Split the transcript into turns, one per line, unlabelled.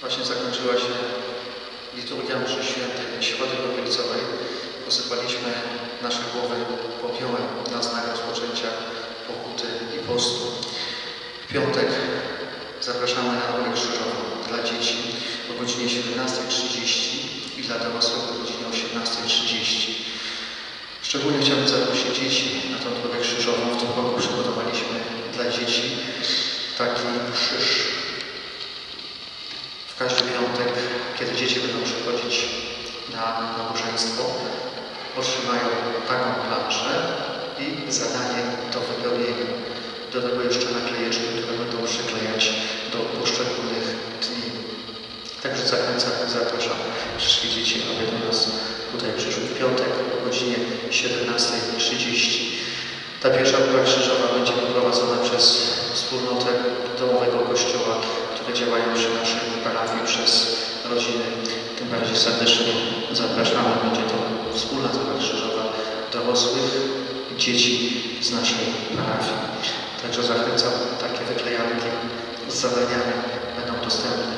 Właśnie zakończyła się liturgia mszy świętej Środy Popielcowej. Posypaliśmy nasze głowy popiołem na znak rozpoczęcia pokuty i postu. W piątek zapraszamy na rolę krzyżową dla dzieci o godzinie 17.30 i dla dorosłych o godzinie 18.30. Szczególnie chciałbym zaprosić dzieci na tą drogę krzyżową. W tym roku przygotowaliśmy dla dzieci taki krzyż każdy piątek, kiedy dzieci będą przychodzić na nabożeństwo, otrzymają taką planszę i zadanie do wypełnienia. Do tego jeszcze naklejeczki, które będą przyklejać do poszczególnych dni. Także zachęcam zapraszam wszystkie dzieci, aby do nas tutaj przyszły w piątek o godzinie 17.30. Ta pierwsza próba krzyżowa będzie poprowadzona przez wspólnotę domowego kościoła, które działają przy naszej parafii przez rodziny. Tym bardziej serdecznie zapraszamy. Będzie to wspólna próba krzyżowa dorosłych dzieci z naszej parafii. Także zachęcam, takie wyklejanki z zadaniami będą dostępne